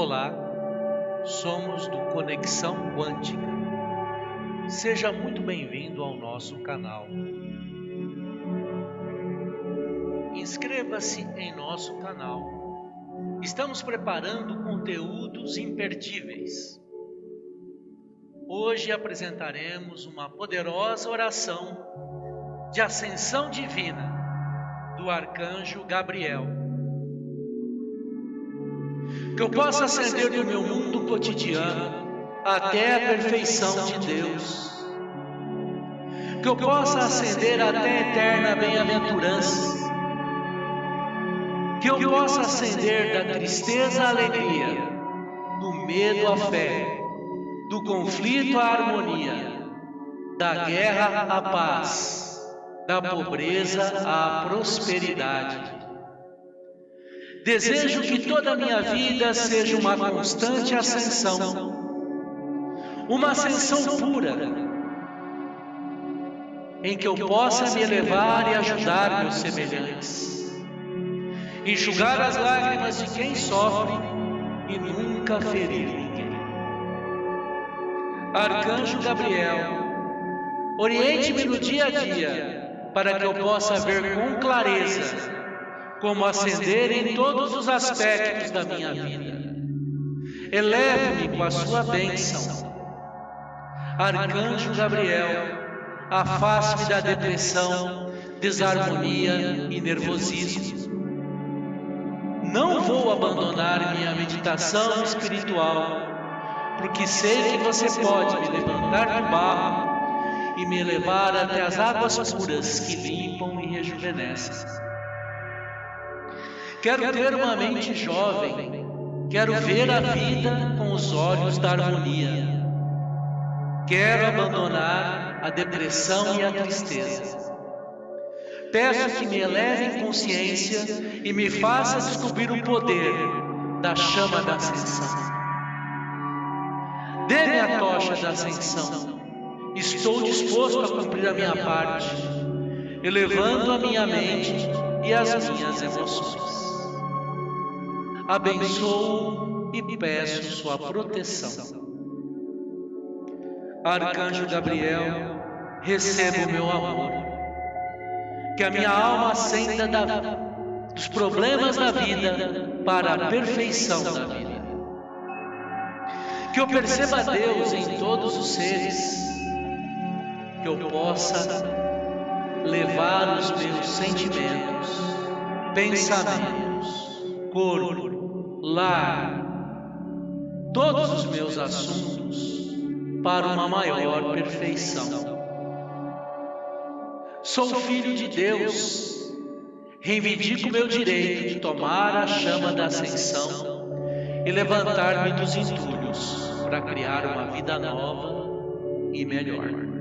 Olá, somos do Conexão Quântica. Seja muito bem-vindo ao nosso canal. Inscreva-se em nosso canal. Estamos preparando conteúdos imperdíveis. Hoje apresentaremos uma poderosa oração de ascensão divina do arcanjo Gabriel que eu possa ascender do meu mundo cotidiano até a perfeição de Deus, que eu possa ascender até a eterna bem-aventurança, que eu possa ascender da tristeza à alegria, do medo à fé, do conflito à harmonia, da guerra à paz, da pobreza à prosperidade Desejo que toda a minha vida seja uma constante ascensão, uma ascensão pura, em que eu possa me elevar e ajudar meus semelhantes, enxugar as lágrimas de quem sofre e nunca ferir ninguém. Arcanjo Gabriel, oriente-me no dia a dia, para que eu possa ver com clareza como ascender em todos os aspectos da minha vida. Eleve-me com a sua bênção. Arcanjo Gabriel, afaste-me da depressão, desarmonia e nervosismo. Não vou abandonar minha meditação espiritual, porque sei que você pode me levantar do barro e me levar até as águas puras que limpam e rejuvenescem. Quero ter uma mente jovem. Quero ver a vida com os olhos da harmonia. Quero abandonar a depressão e a tristeza. Peço que me eleve em consciência e me faça descobrir o poder da chama da ascensão. Dê-me a tocha da ascensão. Estou disposto a cumprir a minha parte, elevando a minha mente e as minhas emoções abençoo e peço sua proteção. Arcanjo Gabriel, receba o meu amor. Que a minha alma ascenda da, dos problemas da vida para a perfeição da vida. Que eu perceba Deus em todos os seres. Que eu possa levar os meus sentimentos, pensamentos, corpo, lar, todos os meus assuntos para uma maior perfeição. Sou filho de Deus, reivindico meu direito de tomar a chama da ascensão e levantar-me dos entulhos para criar uma vida nova e melhor.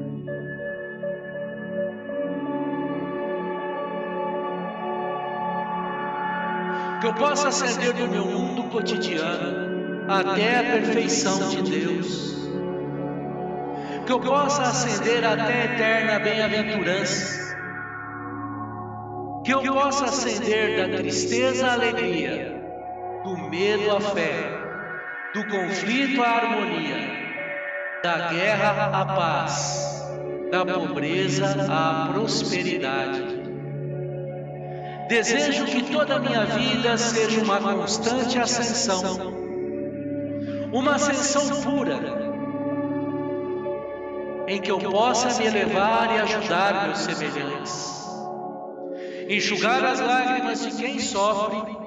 Que eu possa ascender do meu mundo cotidiano até a perfeição de Deus, que eu possa ascender até a eterna bem-aventurança, que eu possa ascender da tristeza à alegria, do medo à fé, do conflito à harmonia, da guerra à paz, da pobreza à prosperidade Desejo que toda a minha vida seja uma constante ascensão, uma ascensão pura, em que eu possa me elevar e ajudar meus semelhantes, enxugar as lágrimas de quem sofre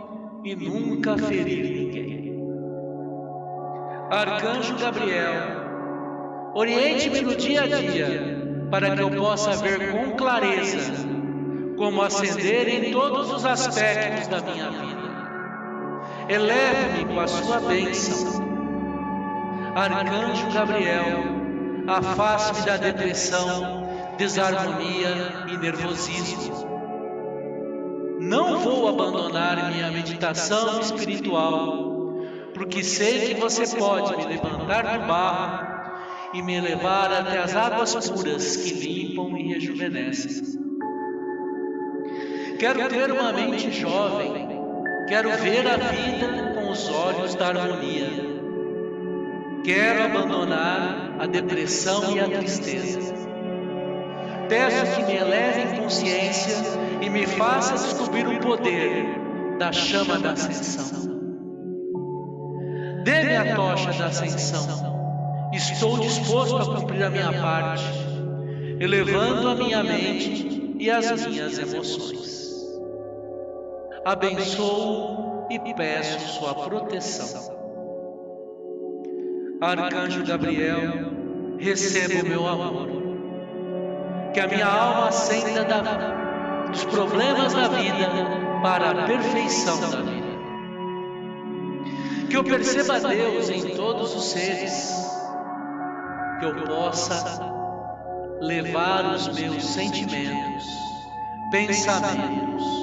e nunca ferir ninguém. Arcanjo Gabriel, oriente-me no dia a dia, para que eu possa ver com clareza como ascender em todos os aspectos da minha vida. Eleve-me com a sua bênção. Arcanjo Gabriel, afaste-me da depressão, desarmonia e nervosismo. Não vou abandonar minha meditação espiritual, porque sei que você pode me levantar do barro e me levar até as águas puras que limpam e rejuvenescem. Quero ter uma mente jovem. Quero ver a vida com os olhos da harmonia. Quero abandonar a depressão e a tristeza. Peço que me eleve em consciência e me faça descobrir o poder da chama da ascensão. Dê-me a tocha da ascensão. Estou disposto a cumprir a minha parte, elevando a minha mente e as minhas emoções. Abençoo e peço sua proteção. Arcanjo Gabriel, receba o meu amor. Que a minha alma acenda da, dos problemas da vida para a perfeição da vida que eu perceba Deus em todos os seres, que eu possa levar os meus sentimentos, pensamentos,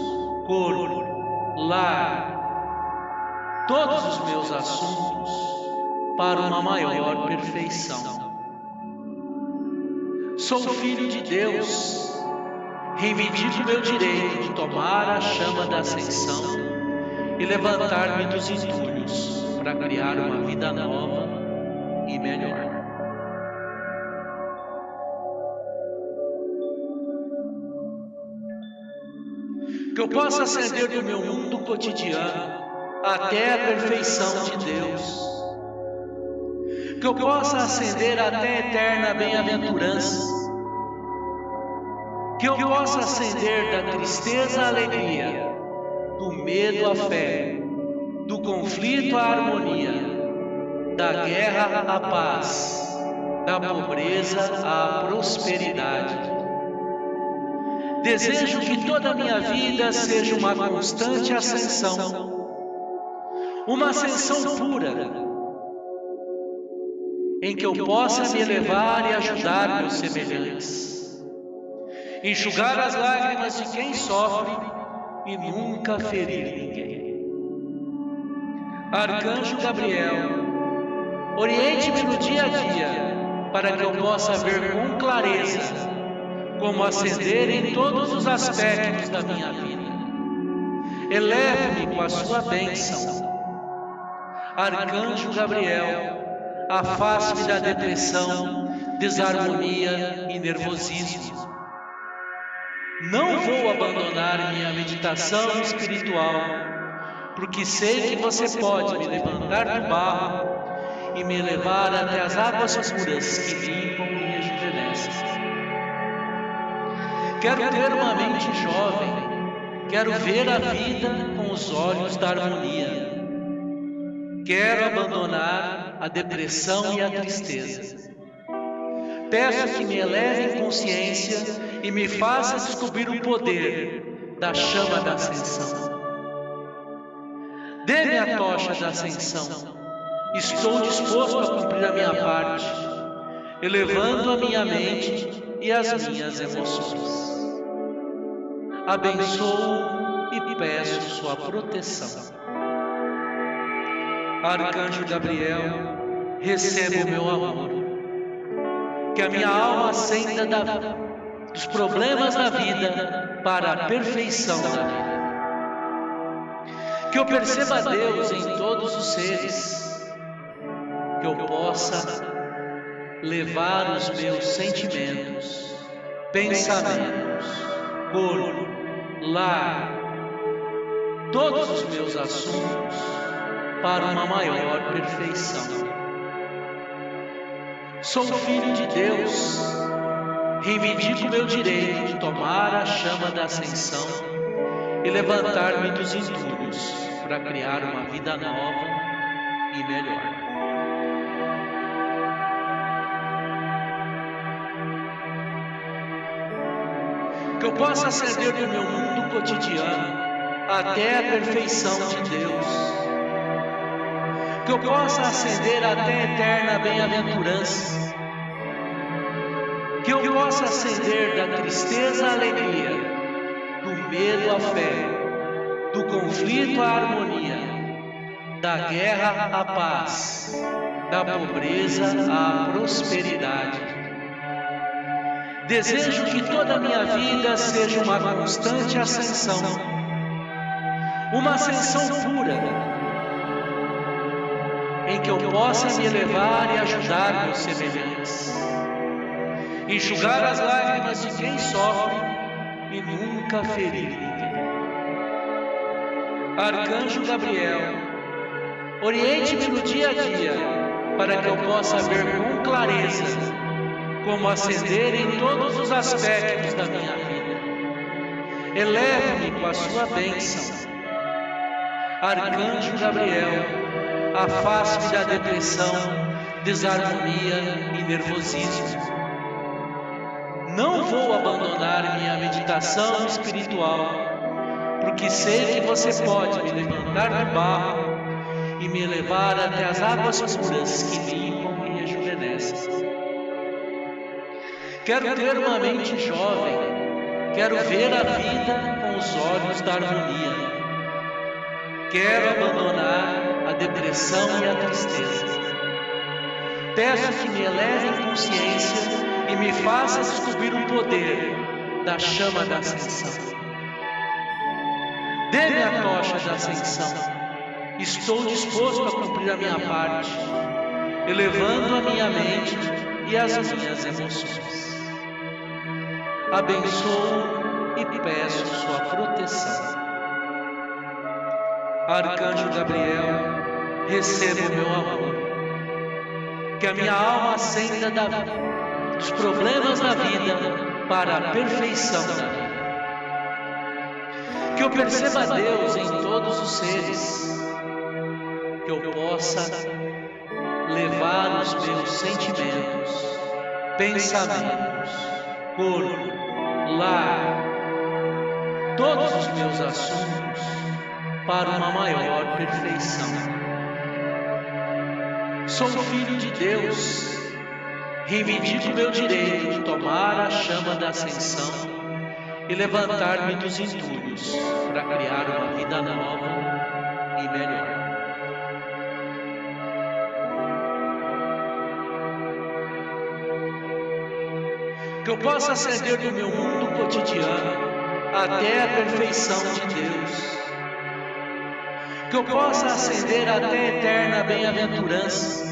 corpo, lar, todos os meus assuntos para uma maior perfeição. Sou filho de Deus, reivindico meu direito de tomar a chama da ascensão e levantar-me dos entulhos para criar uma vida nova e melhor. Que eu possa ascender do meu mundo cotidiano até a perfeição de Deus. Que eu possa ascender até a eterna bem-aventurança. Que eu possa ascender da tristeza à alegria do medo à fé, do conflito à harmonia, da guerra à paz, da pobreza à prosperidade. Desejo que toda a minha vida seja uma constante ascensão, uma ascensão pura, em que eu possa me elevar e ajudar meus semelhantes, enxugar as lágrimas de quem sofre e nunca ferir ninguém. Arcanjo Gabriel, oriente-me no dia a dia para que eu possa ver com clareza como ascender em todos os aspectos da minha vida. Eleve-me com a sua bênção. Arcanjo Gabriel, afaste-me da depressão, desarmonia e nervosismo não vou abandonar minha meditação espiritual, porque sei que você pode me levantar do barro e me levar até as águas puras que limpam e rejuvenescem. Quero ter uma mente jovem, quero ver a vida com os olhos da harmonia. Quero abandonar a depressão e a tristeza. Peço que me eleve em consciência e me faça descobrir o poder da chama da ascensão. Dê-me a tocha da ascensão. Estou disposto a cumprir a minha parte, elevando a minha mente e as minhas emoções. Abençoo e peço sua proteção. Arcanjo Gabriel, receba o meu amor. que a minha alma acenda da, dos problemas da vida para a perfeição da vida. Que eu perceba Deus em todos os seres, que eu possa levar os meus sentimentos, pensamentos, corpo, lar, todos os meus assuntos para uma maior perfeição. Sou filho de Deus. Reivindico meu direito de tomar a chama da ascensão e levantar-me dos entulhos para criar uma vida nova e melhor. Eu possa acender do meu mundo cotidiano até a perfeição de Deus que eu possa ascender até a eterna bem-aventurança, que eu possa ascender da tristeza à alegria, do medo à fé, do conflito à harmonia, da guerra à paz, da pobreza à prosperidade. Desejo que toda a minha vida seja uma constante ascensão, uma ascensão pura que eu possa me elevar e ajudar meus semelhantes. Enxugar as lágrimas de quem sofre e nunca ferir ninguém. Arcanjo Gabriel, oriente-me no dia a dia para que eu possa ver com clareza como ascender em todos os aspectos da minha vida. Eleve-me com a sua bênção. Arcanjo Gabriel, afaste-me da depressão, desarmonia e nervosismo. Não vou abandonar minha meditação espiritual, porque sei que você pode me levantar do barro e me levar até as águas puras que limpam e rejuvenescem. Quero ter uma mente jovem, quero ver a vida com os olhos da harmonia. Quero abandonar a depressão e a tristeza. Peço que me eleve em consciência e me faça descobrir o poder da chama da ascensão. Dê-me a tocha da ascensão. Estou disposto a cumprir a minha parte, elevando a minha mente e as minhas emoções. Abençoo e peço sua proteção. Arcanjo Gabriel, receba o meu amor. Que a minha alma acenda da dos problemas da vida para a perfeição da vida. Que eu perceba Deus em todos os seres, que eu possa levar os meus sentimentos, pensamentos, corpo, lar, todos os meus assuntos para uma maior perfeição. Sou filho de Deus reivindico meu direito de tomar a chama da ascensão e levantar-me dos entulhos para criar uma vida nova e melhor. Que eu possa ascender do meu mundo cotidiano até a perfeição de Deus. Que eu possa ascender até a eterna bem-aventurança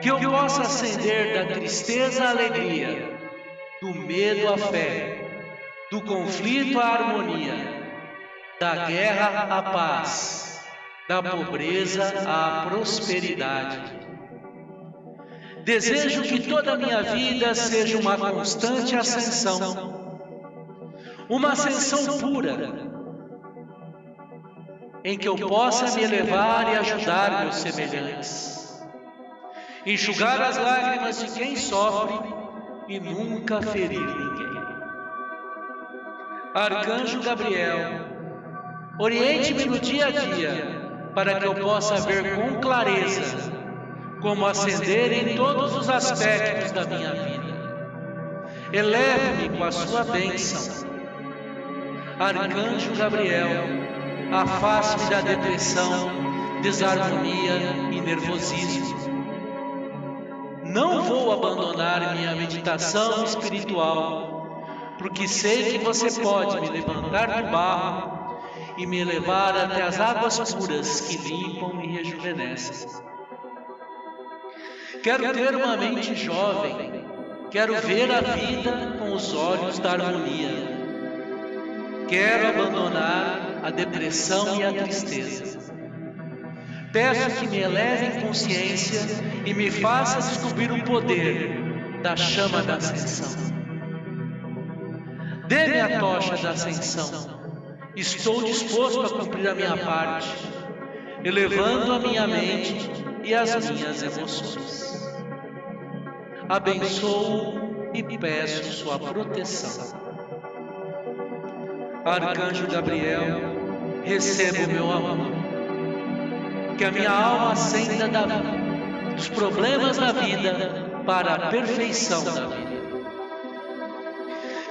que eu possa ascender da tristeza à alegria, do medo à fé, do conflito à harmonia, da guerra à paz, da pobreza à prosperidade. Desejo que toda a minha vida seja uma constante ascensão, uma ascensão pura, em que eu possa me elevar e ajudar meus semelhantes enxugar as lágrimas de quem sofre e nunca ferir ninguém. Arcanjo Gabriel, oriente-me no dia a dia para que eu possa ver com clareza como ascender em todos os aspectos da minha vida. Eleve-me com a sua bênção. Arcanjo Gabriel, afaste-me da depressão, desarmonia e nervosismo não vou abandonar minha meditação espiritual, porque sei que você pode me levantar do barro e me levar até as águas puras que limpam e rejuvenescem. Quero ter uma mente jovem, quero ver a vida com os olhos da harmonia. Quero abandonar a depressão e a tristeza. Peço que me eleve em consciência e me faça descobrir o poder da chama da ascensão. Dê-me a tocha da ascensão. Estou disposto a cumprir a minha parte, elevando a minha mente e as minhas emoções. Abençoo e peço sua proteção. Arcanjo Gabriel, receba o meu amor que a minha alma acenda da, dos problemas da vida para a perfeição da vida.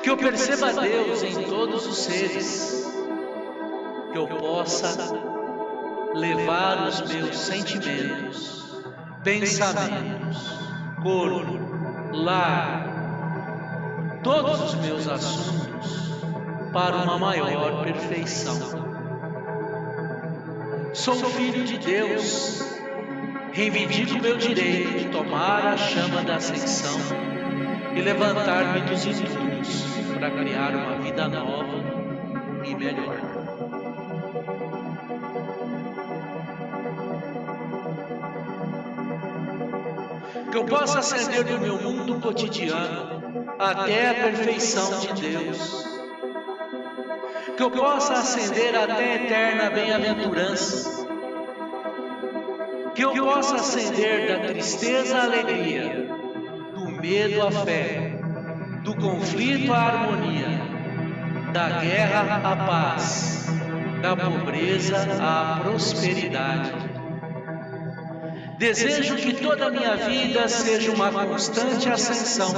Que eu perceba Deus em todos os seres, que eu possa levar os meus sentimentos, pensamentos, corpo, lar, todos os meus assuntos para uma maior perfeição. Sou filho de Deus, reivindico meu direito de tomar a chama da ascensão e levantar-me dos estudos para criar uma vida nova e melhor. Eu possa ascender do meu mundo cotidiano até a perfeição de Deus. Que eu possa ascender até a eterna bem-aventurança. Que eu possa ascender da tristeza à alegria, do medo à fé, do conflito à harmonia, da guerra à paz, da pobreza à prosperidade. Desejo que toda a minha vida seja uma constante ascensão,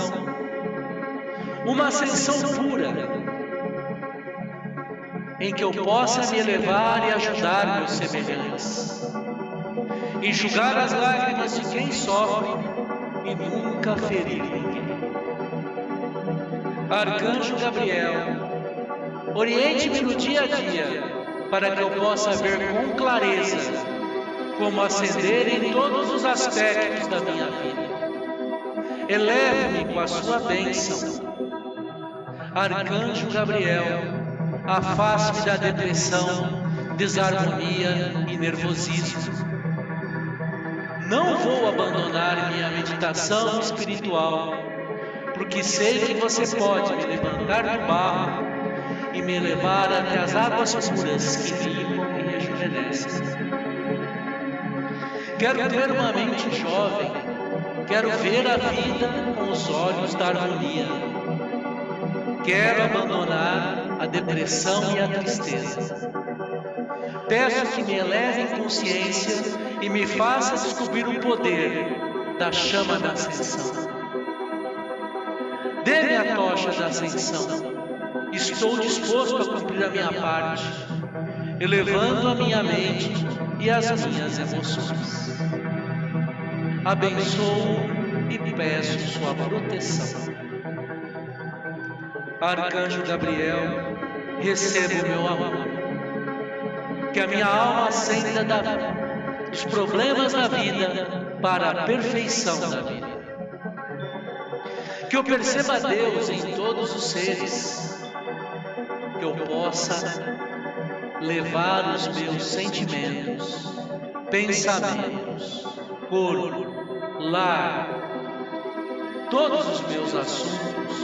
uma ascensão pura, em que eu possa me elevar e ajudar meus semelhantes, enxugar as lágrimas de quem sofre e nunca ferir ninguém. Arcanjo Gabriel, Oriente-me no dia a dia, para que eu possa ver com clareza como ascender em todos os aspectos da minha vida. Eleve-me com a sua bênção. Arcanjo Gabriel, afaste-me da depressão, desarmonia e nervosismo. Não vou abandonar minha meditação espiritual, porque sei que você pode me levantar do barro e me levar até as águas puras que limpam e rejuvenescem. Quero ter uma mente jovem, quero ver a vida com os olhos da harmonia. Quero abandonar a depressão e a tristeza. Peço que me eleve em consciência e me faça descobrir o poder da chama da ascensão. Dê-me a tocha da ascensão. Estou disposto a cumprir a minha parte, elevando a minha mente e as minhas emoções. Abençoo e peço sua proteção. Arcanjo Gabriel, receba o meu amor. Que a minha alma acenda da, dos problemas da vida para a perfeição da vida. Que eu perceba Deus em todos os seres que eu possa levar os meus sentimentos, pensamentos, corpo, lar, todos os meus assuntos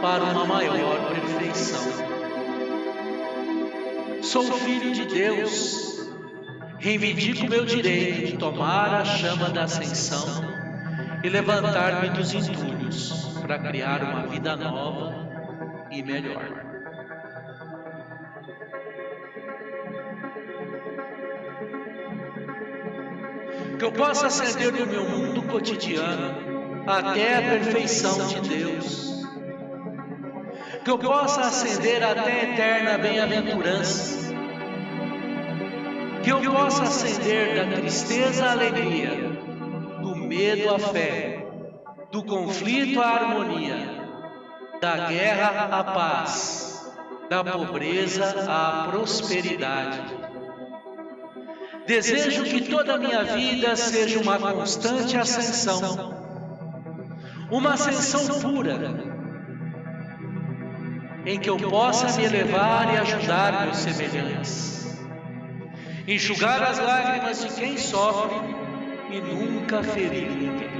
para uma maior perfeição. Sou filho de Deus, reivindico meu direito de tomar a chama da ascensão e levantar-me dos entulhos para criar uma vida nova e melhor. Que eu possa ascender do meu mundo cotidiano até a perfeição de Deus, que eu possa ascender até a eterna bem-aventurança, que eu possa ascender da tristeza à alegria, do medo à fé, do conflito à harmonia, da guerra à paz, da pobreza à prosperidade Desejo que toda a minha vida seja uma constante ascensão, uma ascensão pura, em que eu possa me elevar e ajudar meus semelhantes, enxugar as lágrimas de quem sofre e nunca ferir ninguém.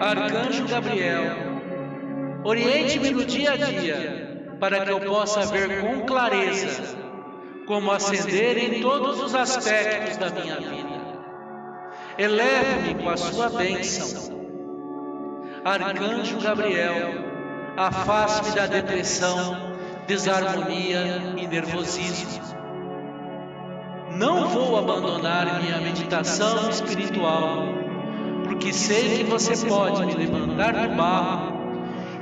Arcanjo Gabriel, oriente-me no dia a dia, para que eu possa ver com clareza como ascender em todos os aspectos da minha vida. Eleve-me com a sua bênção. Arcanjo Gabriel, afaste-me da depressão, desarmonia e nervosismo. Não vou abandonar minha meditação espiritual, porque sei que você pode me levantar do barro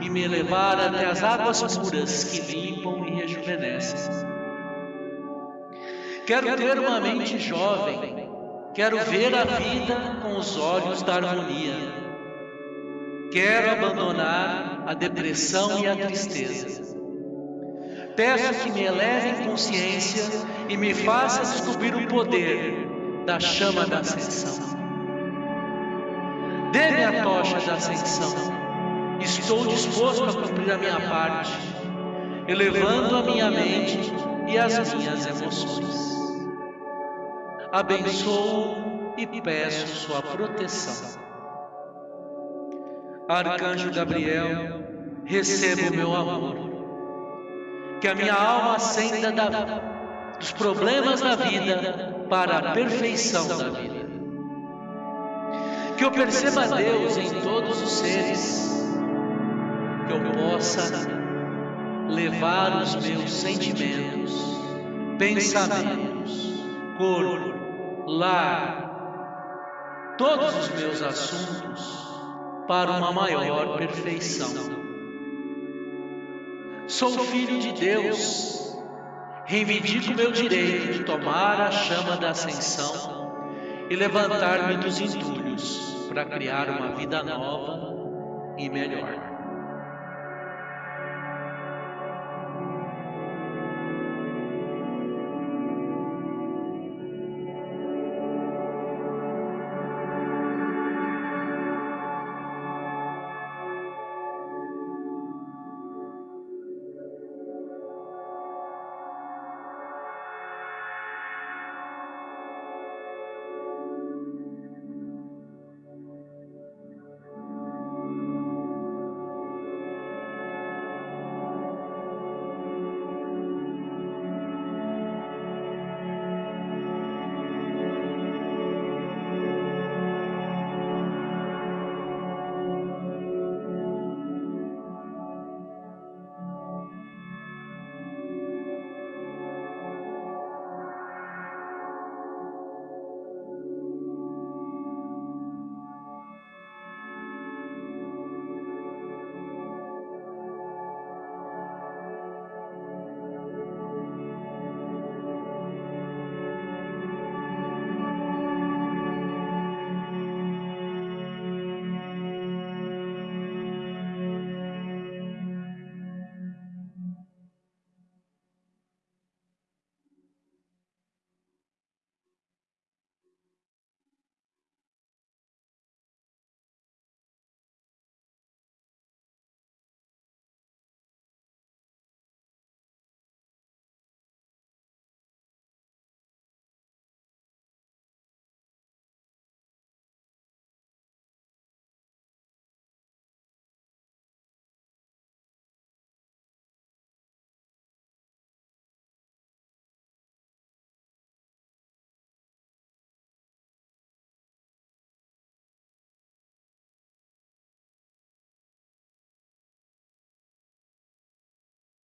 e me levar até as águas puras que limpam e rejuvenescem. Quero ter uma mente jovem. Quero ver a vida com os olhos da harmonia. Quero abandonar a depressão e a tristeza. Peço que me eleve em consciência e me faça descobrir o poder da chama da ascensão. Dê-me a tocha da ascensão. Estou disposto a cumprir a minha parte, elevando a minha mente e as minhas emoções. Abençoo e peço sua proteção. Arcanjo Gabriel, receba o meu amor. Que a minha alma acenda da, dos problemas da vida para a perfeição da vida. Que eu perceba Deus em todos os seres. Eu possa levar os meus sentimentos, pensamentos, corpo, lar, todos os meus assuntos para uma maior perfeição. Sou filho de Deus, reivindico meu direito de tomar a chama da ascensão e levantar-me dos entulhos para criar uma vida nova e melhor.